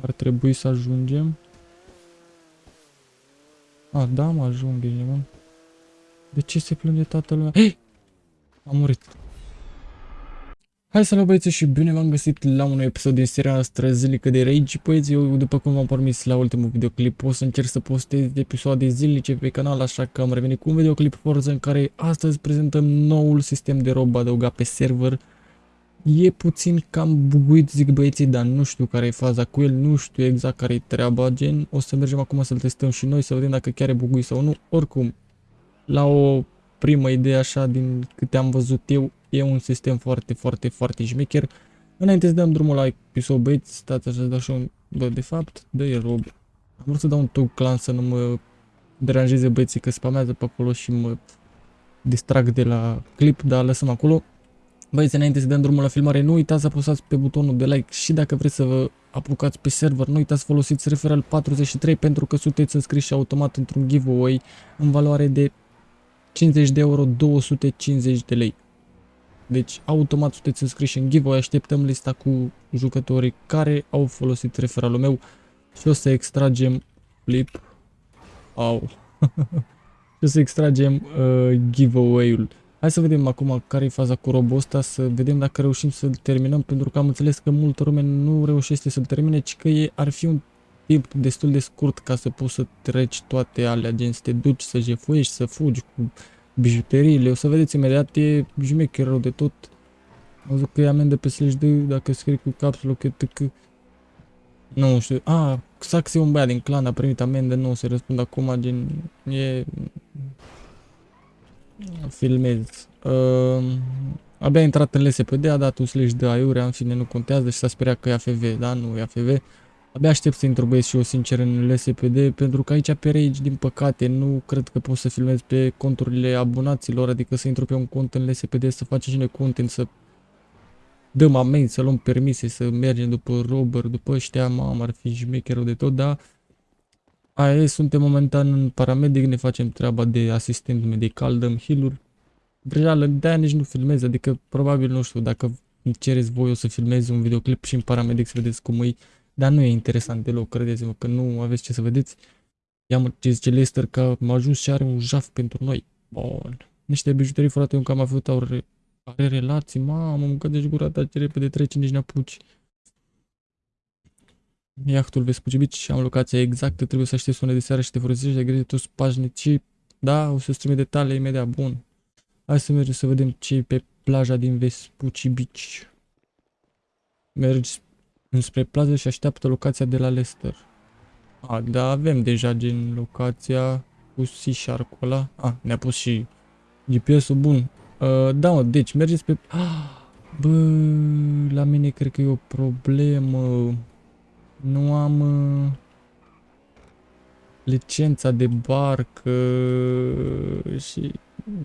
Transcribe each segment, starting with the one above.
Ar trebui să ajungem. A, da, mă ajung, ești nebun. De ce se plânge toată lumea? Hei! Am murit. Hai să băieți și bine v-am găsit la un episod din seria noastră zilnică de Rage. Băieți, eu după cum v-am promis la ultimul videoclip o să încerc să postez episoade zilnice pe canal, așa că am revenit cu un videoclip Forza în care astăzi prezentăm noul sistem de rob adăugat pe server. E puțin cam buguit, zic băieții, dar nu știu care e faza cu el, nu știu exact care e treaba, gen. O să mergem acum să-l testăm și noi, să vedem dacă chiar e buguit sau nu. Oricum, la o primă idee așa din câte am văzut eu, e un sistem foarte, foarte, foarte șmecher. Înainte să dăm drumul la episod, băieți, stați așa să dau și un... Bă, de fapt, dă e rob. Am vrut să dau un tog clan să nu mă deranjeze băieții că spamează pe acolo și mă distrag de la clip, dar lăsăm acolo. Băieți, înainte să dăm drumul la filmare, nu uitați să apăsați pe butonul de like și dacă vreți să vă apucați pe server, nu uitați să folosiți referral 43 pentru că sunteți înscriși automat într-un giveaway în valoare de 50 de euro, 250 de lei. Deci automat sunteți înscriși în giveaway, așteptăm lista cu jucătorii care au folosit referalul meu și o să extragem flip. Au. și o să extragem uh, giveaway-ul. Hai să vedem acum care e faza cu robul ăsta, să vedem dacă reușim să-l terminăm, pentru că am înțeles că multă lume nu reușește să-l termine, ci că e, ar fi un timp destul de scurt ca să poți să treci toate alea, gen să te duci, să jefuiești, să fugi cu bijuteriile. O să vedeți imediat, e jmecher rău de tot. Am văzut că e amendă pe slash D dacă scrii cu caps lock etc. Nu știu. A, Sax e un băiat din clan, a primit amendă, nu o să răspund acum, gen, e... Filmez. Uh, abia a intrat în LSPD, a dat un slash de aiurea, în fine, nu contează și s-a speriat că e AFV, da? Nu e AFV. Abia aștept să intru băieți și eu sincer în LSPD pentru că aici pe Rage din păcate nu cred că pot să filmez pe conturile abonaților, adică să intru pe un cont în LSPD să facem și noi content, să dăm amenzi, să luăm permise, să mergem după robber, după ăștia, mamă, ar fi șmecherul de tot, dar aia e, suntem momentan în paramedic, ne facem treaba de asistent medical, dăm heal-uri. Vreală, de-aia nici nu filmez, adică probabil, nu știu, dacă cereți voi o să filmez un videoclip și în paramedic să vedeți cum e dar nu e interesant deloc, credeți-mă că nu aveți ce să vedeți. Ia-mă ce zice Lester că m-a ajuns și are un jaf pentru noi. Bun. Niște bijuterii foarte un cam avut au re are relații, mamă, mâncă de gura ta ce repede trece, nici n-apuci. Iahtul Vespucibici și am locația exactă, trebuie să aștepți până de seară și te folosești de grijă toți pașnici. Da, o să-ți trimit detalii imediat, bun. Hai să mergem să vedem ce pe plaja din Vespucibici. Mergi înspre plază și așteaptă locația de la Lester. A, da, avem deja gen locația cu C-Shark ăla. A, ne-a pus și GPS-ul bun. Uh, da, mă, deci mergeți pe... Ah, bă, la mine cred că e o problemă. Nu am uh, licența de barcă și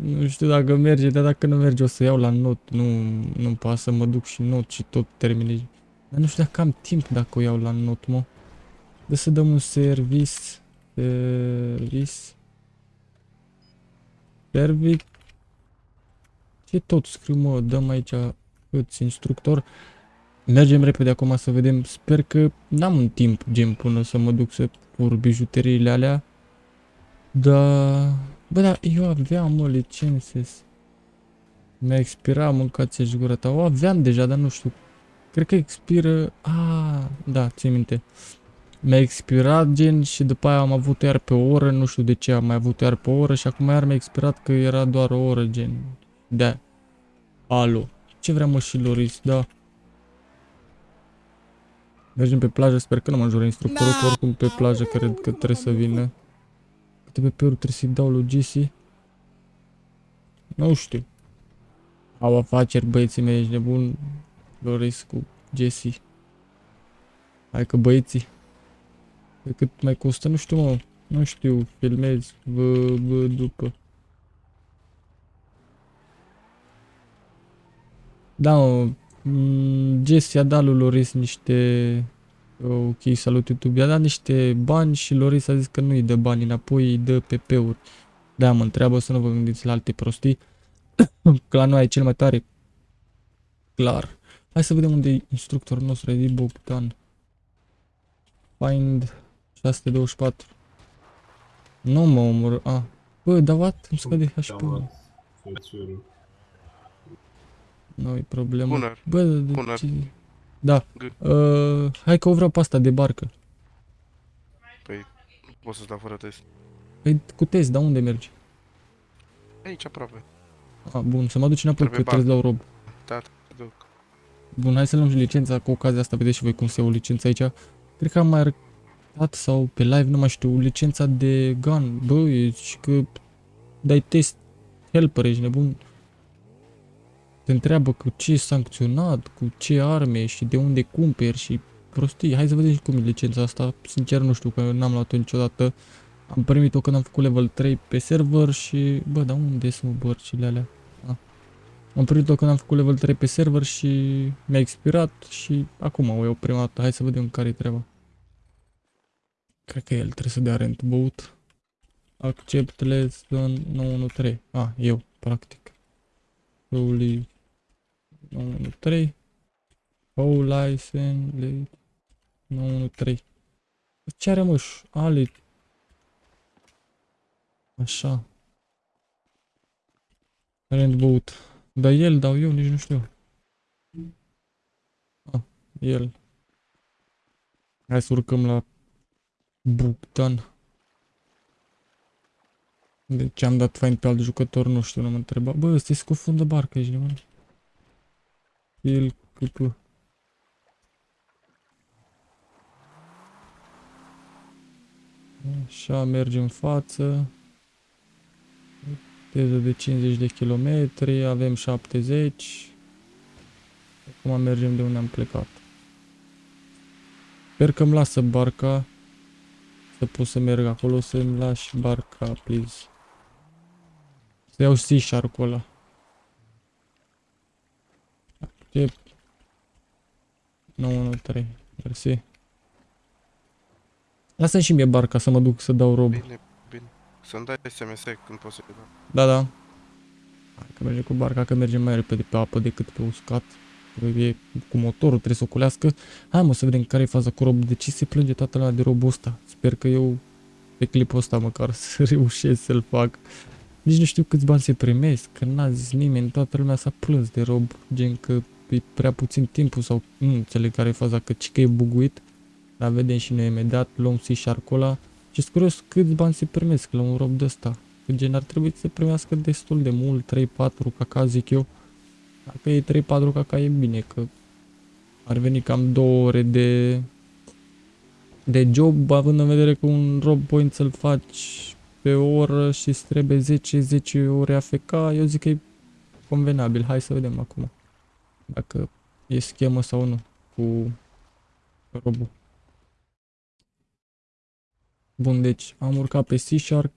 nu știu dacă merge, dar dacă nu merge o să iau la not. Nu, nu pasă, mă duc și not și tot termine dar nu știu dacă am timp dacă o iau la not, mă. De să dăm un service. Service. Service. Ce tot scriu, mă? Dăm aici îți instructor. Mergem repede acum să vedem. Sper că n-am un timp gen până să mă duc să pur bijuteriile alea. Da... Bă, da, eu aveam, mă, licențes. Mi-a expirat, mâncați-și gura ta. O aveam deja, dar nu știu Cred că expiră... Ah, da, ți minte. Mi-a expirat gen și după aia am avut iar pe o oră, nu știu de ce am mai avut iar pe o oră și acum iar mi-a expirat că era doar o oră gen. Da. Alo. Ce vrea mă și Loris, da. Mergem pe plajă, sper că nu mă înjură instructorul, că oricum pe plajă cred că trebuie să vină. Câte pe uri trebuie să-i dau lui Jesse? Nu știu. Au afaceri băieții mei, ești nebun. Loris cu Jesse. Hai că băieții. De cât mai costă, nu știu mă. Nu știu, filmez, vă, vă după. Da, mă, mm, Jesse a dat lui Loris niște... Ok, salut YouTube, i-a dat niște bani și Loris a zis că nu îi dă bani înapoi, îi dă PP-uri. Da, mă întreabă să nu vă gândiți la alte prostii. că la noi e cel mai tare. Clar. Hai să vedem unde e instructorul nostru, Edi Bogdan. Find 624. Nu mă omor. A. Bă, dar what? Îmi scade Am HP-ul. Luat fețurul. Nu e problemă. Bună. Bă, de Bună. ce... Da. G- Uh, hai că o vreau pe asta de barcă. Păi, nu pot să-ți dau fără test. Păi cu test, dar unde mergi? Aici aproape. A, bun, să mă duci înapoi că Trebuie trebuie să dau rob. Da, te duc. Bun, hai să luăm și licența cu ocazia asta, vedeți și voi cum se iau licența aici. Cred că am mai arătat sau pe live, nu mai știu, licența de gun. Bă, e și că dai test helper, ești nebun. Te întreabă cu ce e sancționat, cu ce arme și de unde cumperi și prostii. Hai să vedem și cum e licența asta. Sincer nu știu că n-am luat-o niciodată. Am primit-o când am făcut level 3 pe server și... Bă, dar unde sunt bărcile alea? Am primit-o când am făcut level 3 pe server și mi-a expirat și acum o iau prima dată. Hai să vedem care e treaba. Cred că el trebuie să dea rent boat. Accept less than 913. Ah, eu, practic. Slowly 913. Whole license late 913. Ce are mă? Ale. Așa. Rent boat. Dar el dau eu, nici nu știu. Ah, el. Hai să urcăm la Bogdan. De ce am dat fain pe alt jucător, nu știu, nu mă întreba. Bă, ăsta e scufundă barca, ești nebun. El, cupu. Așa, mergem în față. Viteză de 50 de kilometri, avem 70. Acum mergem de unde am plecat. Sper că îmi lasă barca să pot să merg acolo, să-mi lași barca, please. Să iau sea shark-ul ăla. Accept. 913. Mersi. Lasă și mie barca să mă duc să dau rob. Bine, bine. Să-mi dai SMS când poți să-i dau. Da, da. Hai că mergem cu barca, că mergem mai repede pe apă decât pe uscat. Că E cu motorul, trebuie să oculească. Hai mă să vedem care e faza cu rob. De ce se plânge toată lumea de robul ăsta? Sper că eu pe clipul ăsta măcar să reușesc să-l fac. Nici nu știu câți bani se primesc, că n-a zis nimeni, toată lumea s-a plâns de rob, gen că e prea puțin timpul sau nu înțeleg care e faza, că ci că e buguit. Dar vedem și noi imediat, luăm și șarcul ăla. Și sunt curios câți bani se primesc la un rob de ăsta. Că gen ar trebui să se primească destul de mult, 3-4 caca zic eu. Dacă e 3-4 caca e bine, că ar veni cam 2 ore de de job, având în vedere că un rob point să-l faci pe o oră și îți trebuie 10-10 ore AFK, eu zic că e convenabil. Hai să vedem acum dacă e schemă sau nu cu robul. Bun, deci am urcat pe Sea Shark.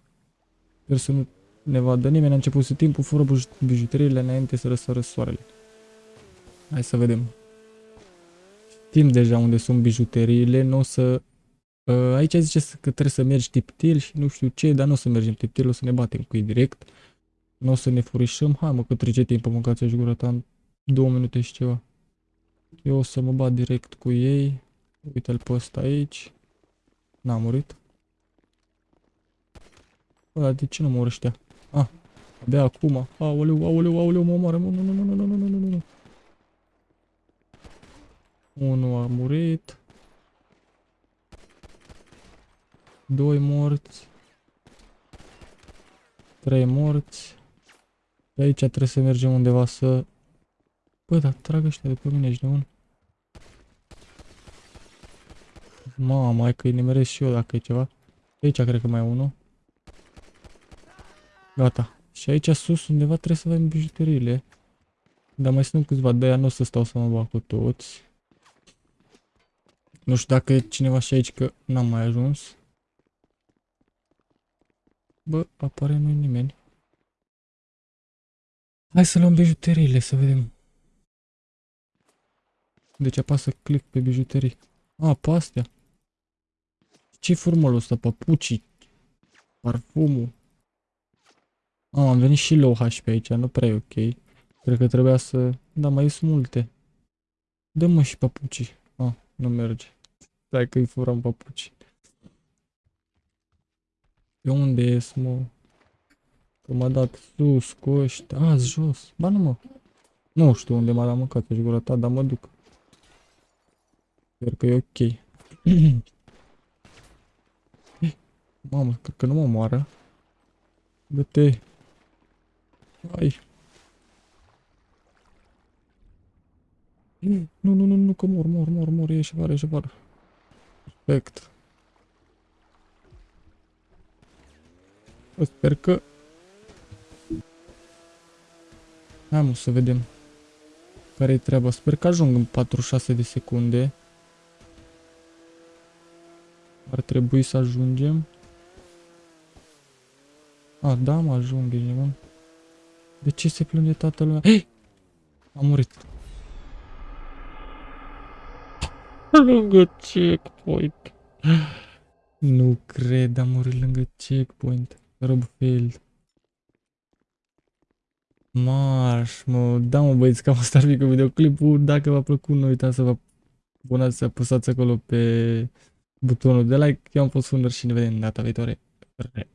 Sper să nu ne vadă nimeni. A început să timpul fără buj- bijuteriile înainte să răsară soarele. Hai să vedem. Știm deja unde sunt bijuteriile. Nu o să... Uh, aici zice să- că trebuie să mergi tiptil și nu știu ce, dar nu o să mergem tiptil, o să ne batem cu ei direct. Nu o să ne furișăm. Hai mă, că trece timpul, mâncați-și gura ta în două minute și ceva. Eu o să mă bat direct cu ei. Uite-l pe ăsta aici. N-a murit. Bă, dar de ce nu mor ăștia? Ah, abia acum. Aoleu, aoleu, aoleu, mă omoară. Nu, nu, nu, nu, nu, nu, nu, nu, nu. Unul a murit. Doi morți. Trei morți. De aici trebuie să mergem undeva să... Bă, dar trag ăștia de pe mine, ești nebun? Mamă, hai că-i nimeresc și eu dacă e ceva. Aici cred că mai e unul. Gata. Și aici sus undeva trebuie să avem bijuteriile. Dar mai sunt câțiva, de aia nu o să stau să mă bag cu toți. Nu știu dacă e cineva și aici că n-am mai ajuns. Bă, apare nu nimeni. Hai să luăm bijuteriile, să vedem. Deci apasă click pe bijuterii. A, pe astea. Ce-i formulul ăsta? Papucii? Parfumul? A, am venit și low HP aici, nu prea e ok. Cred că trebuia să... Da, mai sunt multe. Dă-mă și papucii. A, nu merge. Stai că-i furam papuci. Pe unde ies, mă? Că m-a dat sus cu ăștia. A, jos. Ba nu, mă. Nu știu unde m-a dat mâncat și gura ta, dar mă duc. Sper că e ok. Eh, Mamă, cred că nu mă moară. Dă-te. Hai. Nu, nu, nu, nu, că mor, mor, mor, mor, ieși afară, ieși afară. Perfect. Eu Sper că... Hai mă să vedem. Care-i treaba? Sper că ajung în 46 de secunde. Ar trebui să ajungem. A, da, mă ajung, ești nebun. De ce se plânge toată lumea? Hei! Am murit. Lângă checkpoint. Nu cred, am murit lângă checkpoint. Robfield. Marș, mă, da mă băieți, cam asta ar fi cu videoclipul. Dacă v-a plăcut, nu uitați să vă abonați, să apăsați acolo pe butonul de like. Eu am fost Funder și ne vedem data viitoare. Re.